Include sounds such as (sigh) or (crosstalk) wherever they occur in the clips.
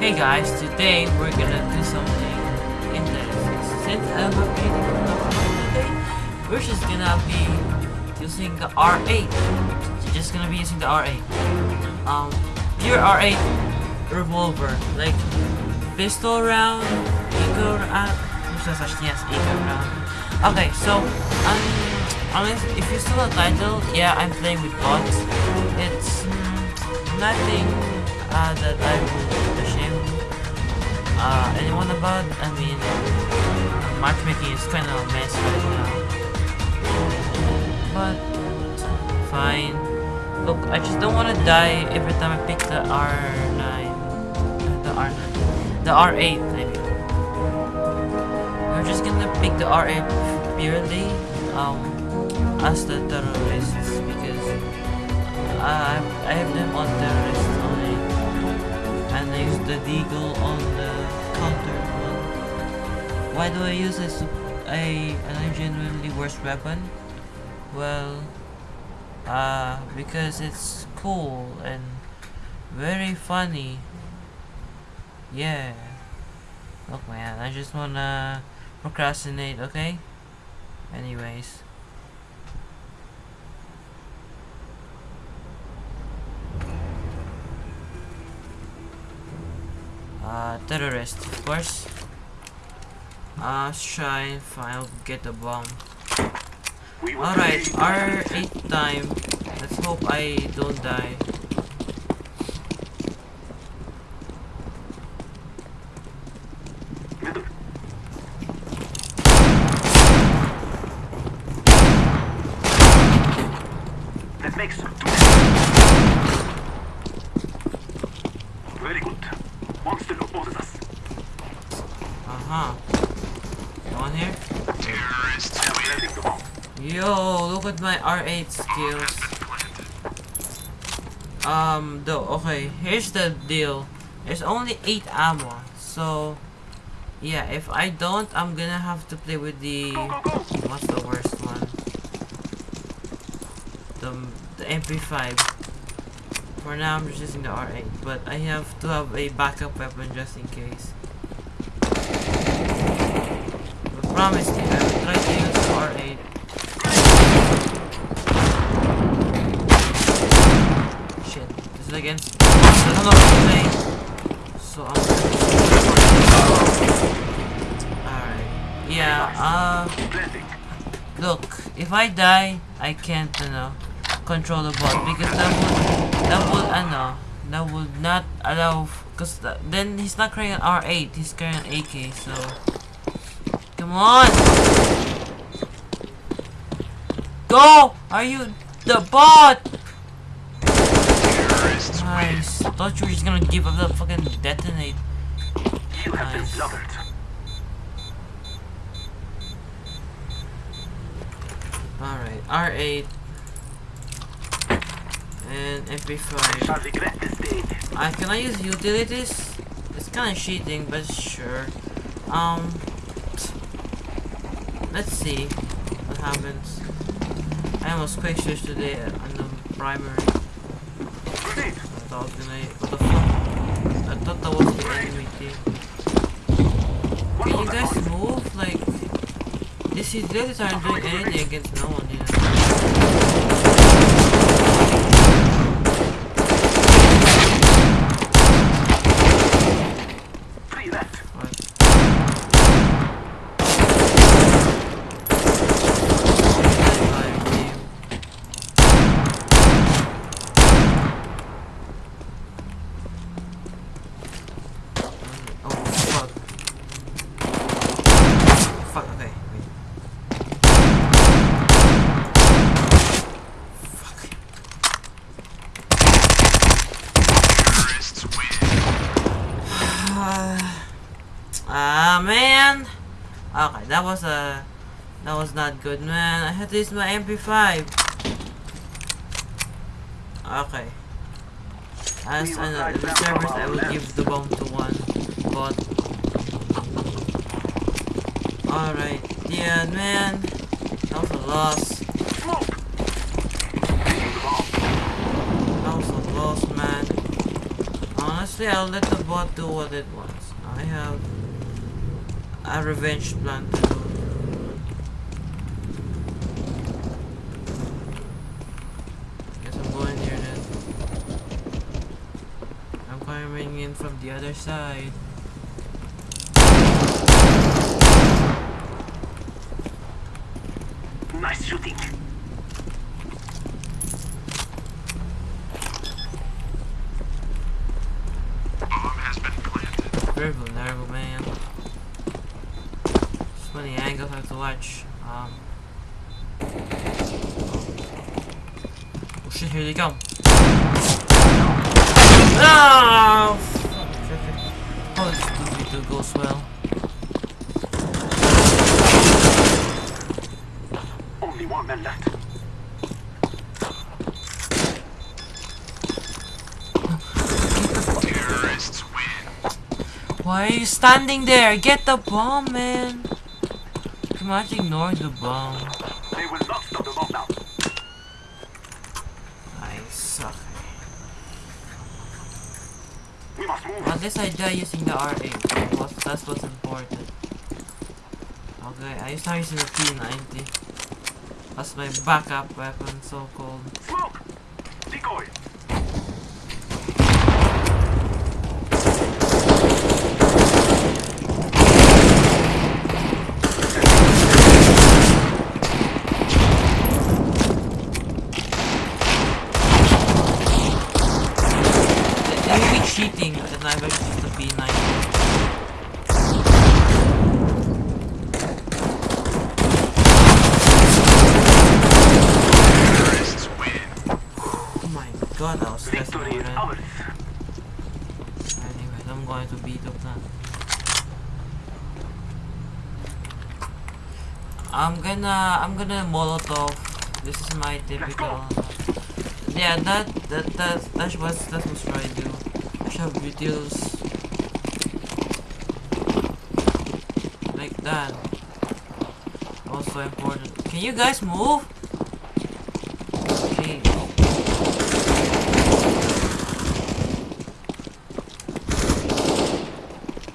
Hey guys, today we're gonna do something interesting. Since I'm updating today, we're just gonna be using the R8. So just gonna be using the R8. Um, pure R8 revolver, like pistol round, eagle round. Yes, eagle round. Okay, so um, honest, if you saw the title, yeah, I'm playing with bots. It's mm, nothing uh, that I would uh, anyone about. I mean, matchmaking is kind of a mess right now. But, fine. Look, I just don't want to die every time I pick the R9. The R9. The R8, I mean. We're just gonna pick the R8 purely um, as the terrorists because I, I have them on terrorists only and I use the deagle on counter. Why do I use a, a, a genuinely worse weapon? Well, uh, because it's cool and very funny. Yeah. Look man, I just wanna procrastinate, okay? Anyways. Uh, terrorist, of course. Uh, and find, get the bomb. Alright, R8 time. Let's hope I don't die. That makes Very good. Monster opposes us. Uh-huh. On here? Planting the bomb. My R8 skills. Um, though, okay, here's the deal. There's only 8 ammo, so... Yeah, if I don't, I'm gonna have to play with the... What's the worst one? The, the MP5. For now, I'm just using the R8, but I have to have a backup weapon just in case. I promise you, I will try to use the R8. Shit, this is against. I don't know what to say. So I'm Alright. Yeah, uh. Look, if I die, I can't, you know, control the bot because that would, that would, I know, that would not allow, because then he's not carrying an R8, he's carrying an AK, so, come on, go, are you the bot? Nice, thought you were just gonna give up the fucking detonate. You have been slaughtered. Alright, R8 and MP5. I regret this day. Can I use utilities? It's kind of cheating, but sure. Um, let's see what happens. I almost quick switch today on the primary. Was gonna. What the fuck? I thought that was the enemy. One Can you guys move? Like, this these utilities aren't doing anything against no one, you know. Three left. What? Oh fuck. Fuck, okay, wait. Fuck. Ah man. Okay, that was a that was not good, man. I had to use my MP5. Okay. As an uh, the servers, I will give the bomb to one bot. Alright, yeah, man. That was a loss. Smoke. Taking the bomb. That was a loss, man. Honestly. Honestly, I'll let the bot do what it wants. I have a revenge plan to do. Guess I'm going here then. I'm coming in from the other side. Nice shooting. Very vulnerable, man. Just many angles I have to watch. Um. Oh shit, here they come. Ah! Oh, movie do goes well. Only one man left. Why are you standing there? Get the bomb, man. Come on, ignore the bomb. They will not stop the bomb now. I suck. We Least I die using the R8. What- That's what's important. Okay, I used start using the P90. That's my backup weapon, so called. Smoke! Decoy! They will be cheating and I will use the P90. Oh my god, I was stressing Victory is already. ours. Anyways, I'm going to beat up now. I'm gonna I'm gonna molotov. This is my typical. Uh, yeah, that that that that was that was what I do. Shove videos like that. Also important. Can you guys move? Okay.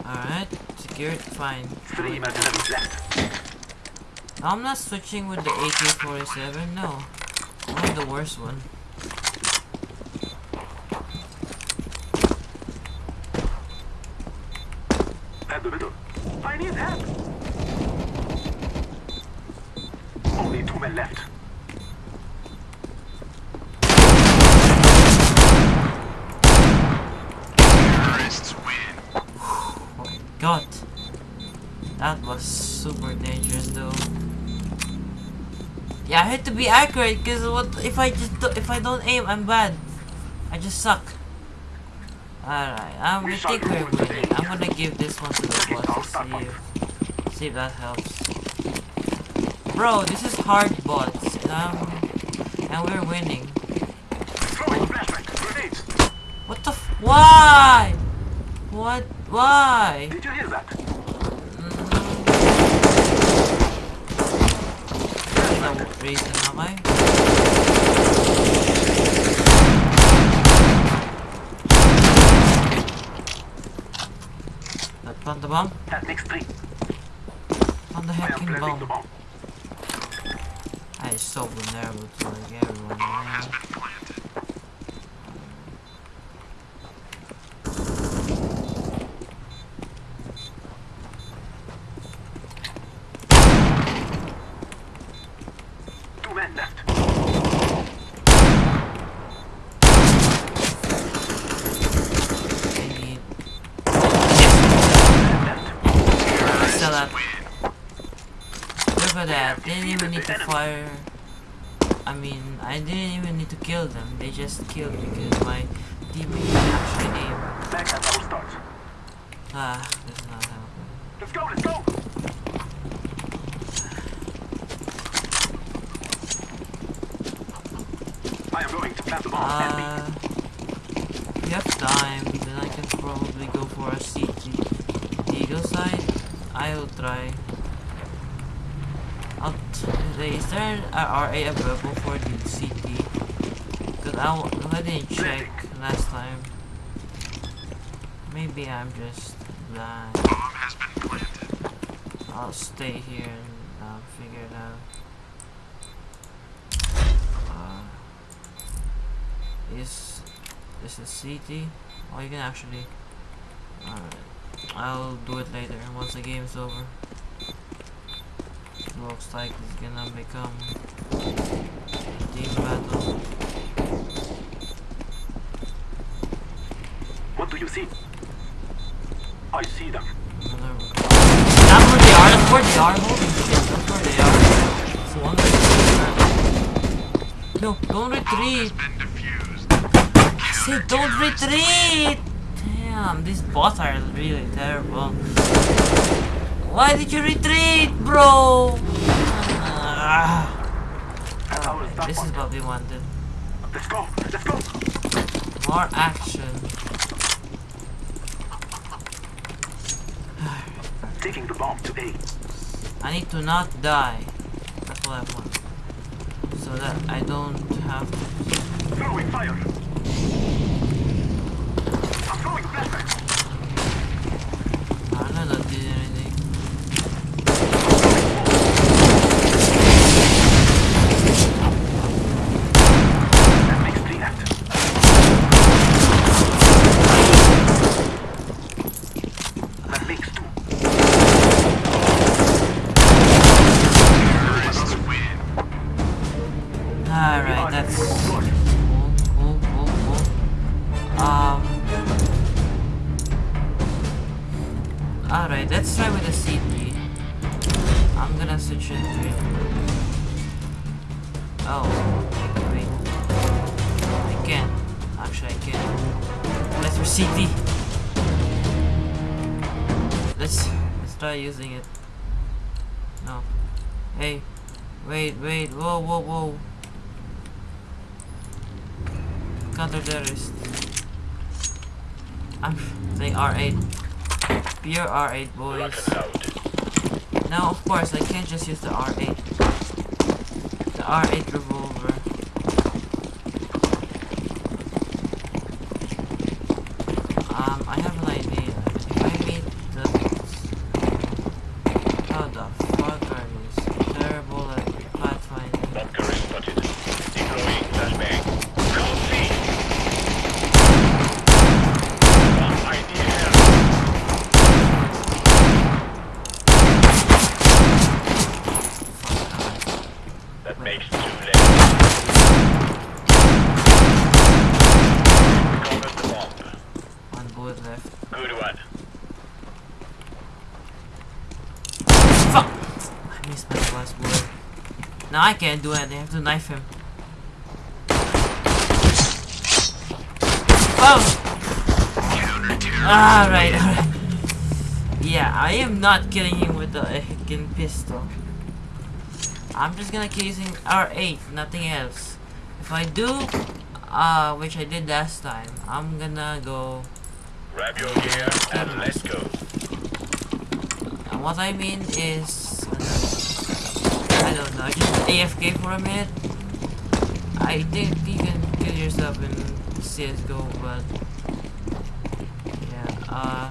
Alright, secured, fine. Three mercenaries left. I'm not switching with the AK-47, no. Have the worst one. Yeah, I had to be accurate because what if I just if I don't aim, I'm bad. I just suck. Alright, I think we're winning. I'm gonna give this one to the boss see if, see if that helps. Bro, this is hard bots, and um, and we're winning. What the f- Why? What? Why? Did you hear that? No reason, am I? That plant the bomb? That makes three. On the I bomb. bomb. I is so vulnerable to like everyone, man. Two men left. I need... Men left. Still that. Look at that, they didn't even need to fire... I mean, I didn't even need to kill them, they just killed because my teammate actually aim. Back at our start. Ah, this is not helping. Let's go, let's go! I am going to plant the bomb. Uh, you have time, then I can probably go for a CT. Eagle side, I will try. I'll is there an R8 available for the CT? Because I didn't check last time. maybe I'm just blind. Bomb has been planted. I'll stay here and uh, figure it out. Uh, is this a CT? Oh, you can actually. Alright. I'll do it later once the game's over. Looks like it's gonna become a team battle. What do you see? I see them. Another. That's where they are. That's where they are. Holy shit! That's where they are. It's one No, don't retreat. Been defused. I said don't retreat! Damn, these bots are really terrible. Why did you retreat, bro? Ah. Is that This is what we wanted. Let's go. Let's go. More action. Taking the bomb to A. I need to not die. That's what I want. So that I don't have to. Throwing fire. Alright, that's cool, cool, cool, cool. Um. Alright, let's try with the C3. I'm gonna switch it to. Oh, wait. I can. Actually, I can. Let's for CD. Let's let's try using it. No. Hey. Wait, wait. Whoa, whoa, whoa. Counter terrorist. I'm saying R8. Pure R8 boys. Now of course I can't just use the R8. The R8 revolver. Um, I have an idea. If I meet the how the fuck are these terrible at pathfinding? Bunker is spotted. Deploying flashbang. Code C. Bomb ID held. That makes two left. Recovered the bomb. One bullet left. Good one. Fuck! I missed my last bullet. Now I can't do it. They have to knife him. Oh! Alright, alright. Yeah, I am not killing him with the Hicken pistol. I'm just gonna keep using R8, nothing else. If I do, uh, which I did last time, I'm gonna go Grab your gear and let's go. And what I mean is, don't know, just AFK for a minute. I think you can kill yourself in CSGO, but yeah, uh.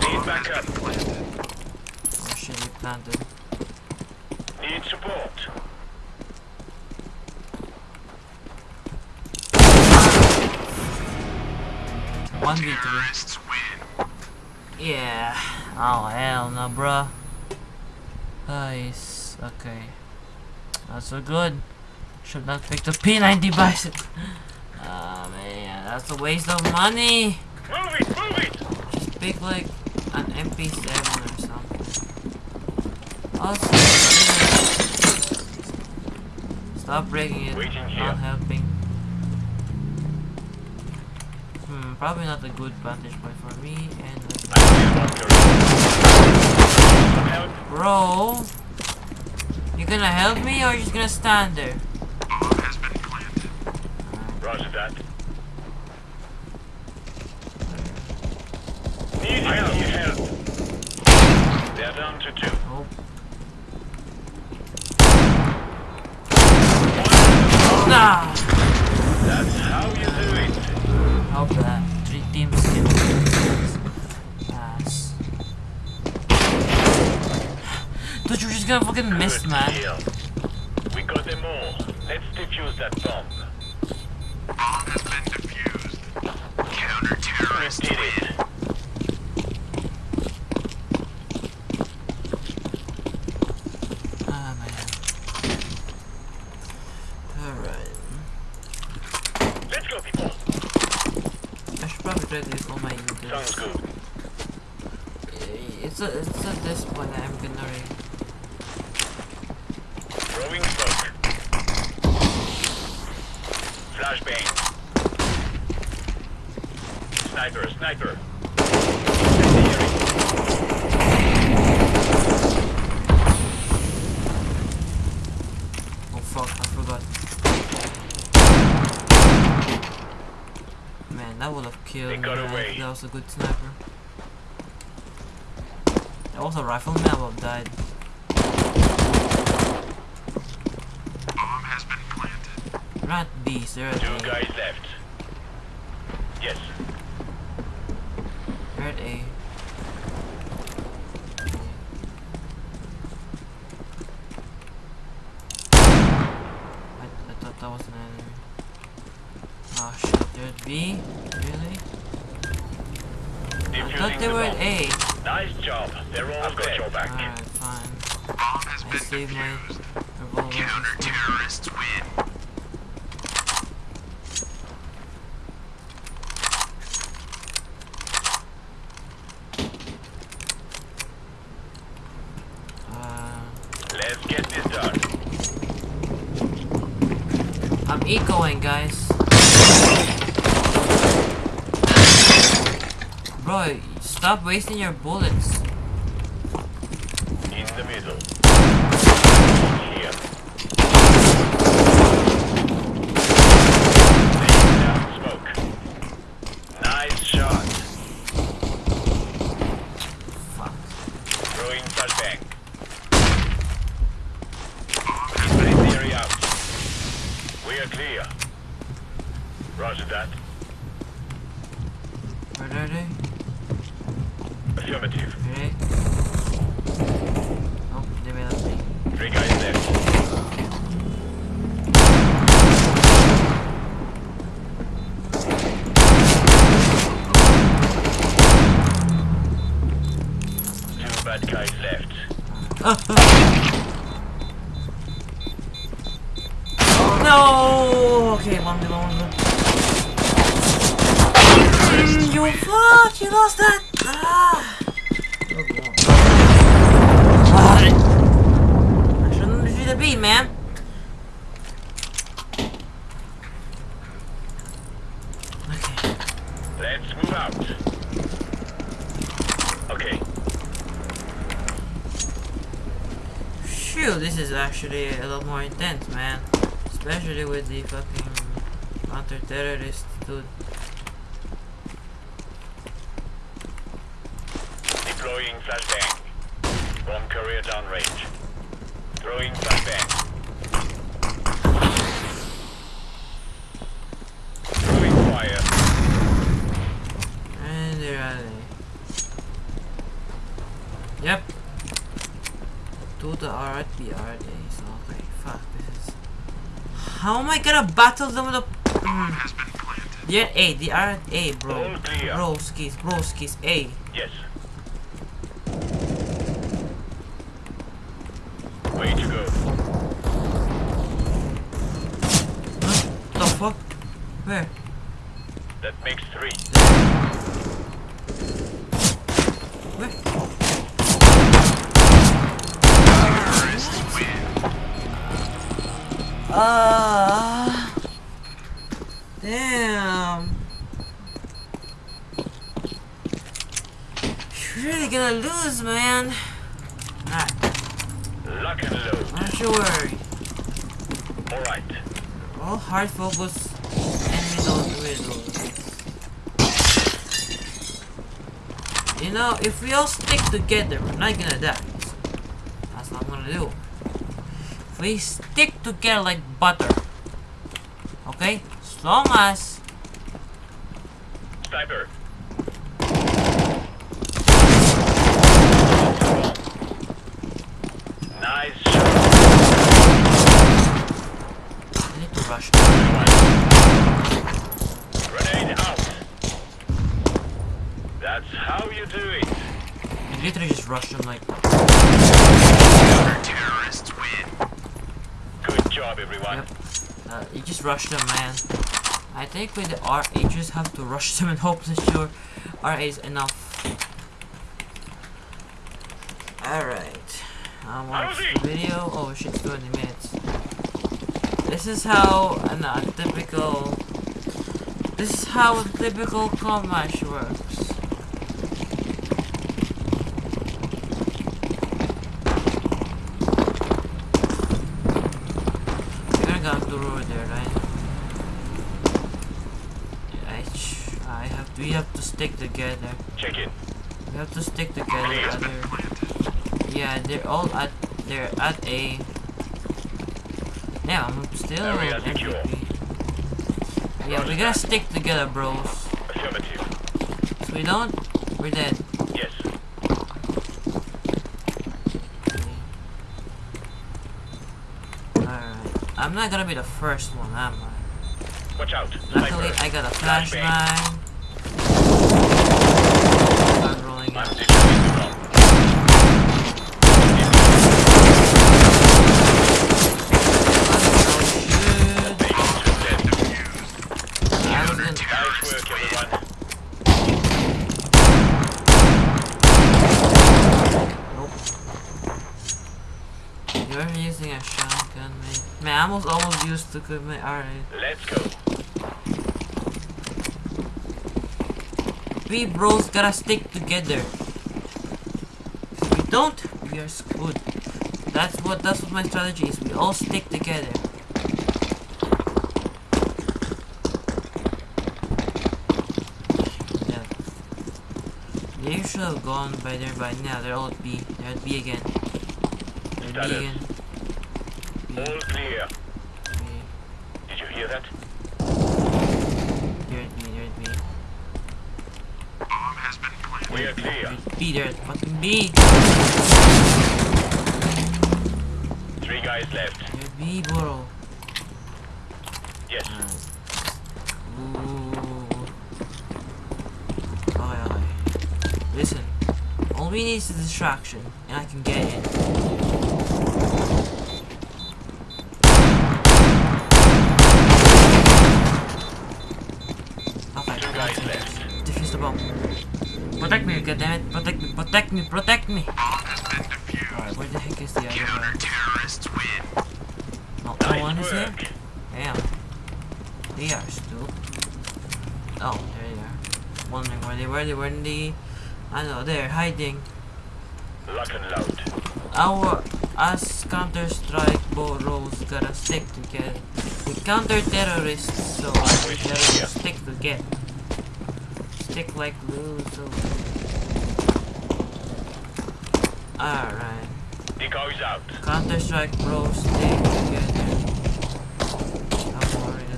Need backup. Oh shit, we planted. Need support. One v three. Terrorists win. Yeah. Oh hell no, bruh. Nice. Okay. Not so good. Should not pick the P90 bicep. (laughs) Ah man, that's a waste of money. Move it, move it! Just pick like an MP7 or something. Also, stop breaking it. Not helping. Probably not a good vantage point for me and Bro You gonna help me or you just gonna stand there? Bomb has been planted. Roger that. Need help, help. They're down to two. Oh. Nah. That's how you do it. Help that. Three teams can pass. Dude, you're just gonna fucking miss, Good man. kill. We got them all. Let's defuse that bomb. Bomb has been defused. Counter-terrorists We did win. it. Ah, man. Alright. Let's go, people. I should probably try to use all my Sounds utils. good. It's, a, it's at this point I'm gonna re Throwing smoke. Flashbang. Sniper, sniper. Oh fuck, I forgot. Man, that would have killed They me. got man. away. That was a good sniper. That was a rifleman, I would have died. Bomb has been planted. Rat beast, they're Two guys left. Yes. They're at A. I, I thought that was an enemy. Oh shit, they're at B? Really? I thought they the were at. A. Nice job. They're all I've got your back. Alright, fine. Bomb has I been saved my defused. revolver. Counter-terrorists win. Uh, Let's get this done. I'm guys. Bro, stop wasting your bullets. In the middle. Here. Down smoke. Nice shot. Fuck. Throwing flashbang. Bomb has been Incendiary out. We are clear. Roger that. They? Affirmative. Actually a lot more intense, man. Especially with the fucking counter-terrorist dude. deploying flashbang. Bomb carrier downrange. Throwing flashbang. Throwing fire. And there are they. Yep. To the RP are they, so okay, fuck this is How am I gonna battle them with a mm. has been planted. They're A, they are A bro. All clear. Broskis, broskis, A. Yes. Way to go. Huh? The fuck? Where? Gonna man. Alright, Lock and load. don't you worry. Alright. All hard focus enemy don't You know, if we all stick together, we're not gonna die. That's what I'm gonna do. If we stick together like butter, Okay? As long as Sniper. Nice shot. I need to rush. Grenade out. That's how you do it. I literally just rushed him like Terrorists win. Good job, everyone. Yep. Uh, you just rush them, man. I think with the R8, you just have to rush them (laughs) and hope that your R8 is enough. Alright. I watch the video. Oh shit, it's 20 minutes. This is how an, a typical. This is how a typical com match works. You're gonna go to road there, right? I, I have we have to stick together. Check in. We have to stick together. Other, yeah, they're all at they're at A. Yeah, I'm still secure. MVP. Yeah, we gotta stick together, bros. If we don't, we're dead. Yes. Alright. I'm not gonna be the first one, am I? Watch out. Luckily, Sniper. I got a Flashbang. I'm rolling out. defusing the bomb. Oh, Taking two dead. shit. I was gonna- Nice work, everyone. You're using a shotgun, man. I almost almost used to commit. Alright. Let's go. We bros gotta stick together. If we don't, we are screwed. That's what that's what my strategy is. We all stick together. Yeah. They should have gone by there by now. They're all at B. They're B again. They're at B Status. again. B, All clear. Did you hear that? They're at B. They're at B. Bomb has been planted. We are clear. B. They're fucking B. Three guys left. They're at B, bro. Yes. Ooh. Okay, okay. Listen. All we need is a distraction, and I can get it. Protect me, protect me, protect me! Bomb has been defused. Alright, where the heck is the other one? Terrorists win. No, no Nice one is here? work. Damn. They are stupid. Oh, there they are. Wondering where they were. They were in the. I know, they're hiding. Lock and load. Our. Us Counter Strike Boros gotta stick together. We counter terrorists, so we gotta stick together. Stick like glue, so. Alright. Decoys out. Counter Strike Bros, stick together. I'm worried.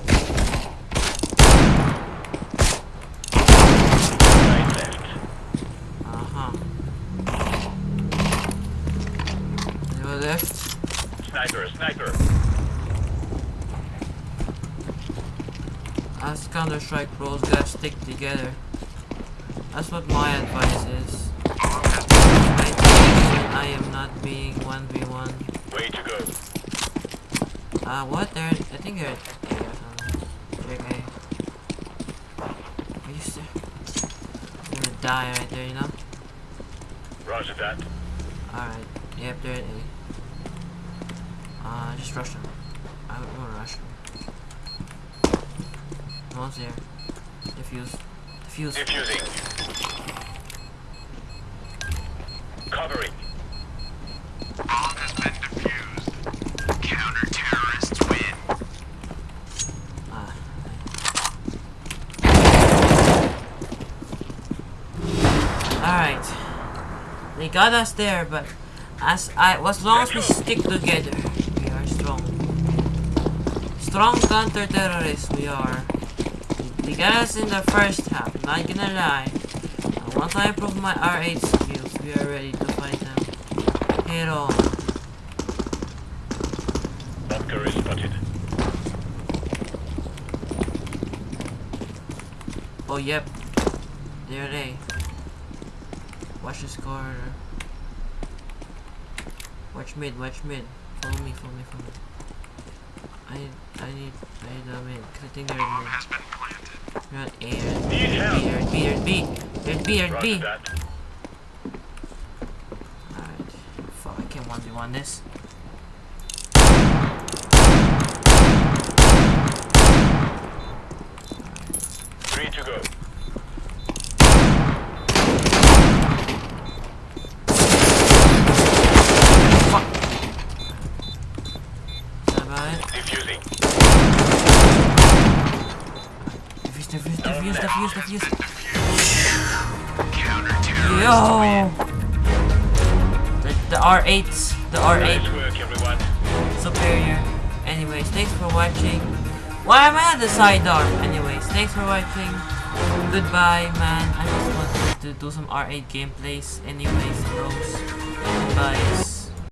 Uh-huh. You were left. Sniper, sniper. Us Counter Strike pros gotta stick together. That's what my advice is. Bomb has been I think I am not being 1v1. Way to go. Uh, what? They're, I think they're at A or something. Are you still? They're gonna die right there, you know? Roger that. Alright. Yep, they're at A. Uh, just rush them. I would wanna rush them. No one's there. Defuse. Defuse. Defusing. Covering. bomb has been defused. Counter terrorists win. Ah. Alright. They got us there, but as I as long as we stick together, we are strong. strong counter-terrorists we are. They got us in the first half, not gonna lie. Once I improve my R8 skills, we are ready to fight them. Head on. Bunker is spotted. Oh, yep. There they. Watch this corridor. Uh. Watch mid, watch mid. Follow me, follow me, follow me. I need, I need, I need a mid. 'cause I think they're mid. has been planted. You're at A, you're at B, you're at B, you're at B. You're at B, you're at B. Alright. Fuck, I can't 1v1 this. Three to go. Defuse, defuse, defuse. Yo! The, the R8s, the R8 Nice work, everyone. superior. Anyways, thanks for watching. Why am I at the sidearm? Anyways, thanks for watching. Goodbye, man. I just wanted to do some R8 gameplays. Anyways, bros. Goodbye.